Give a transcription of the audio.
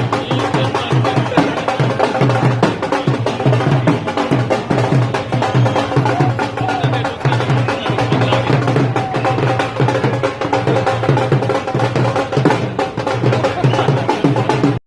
Yeah.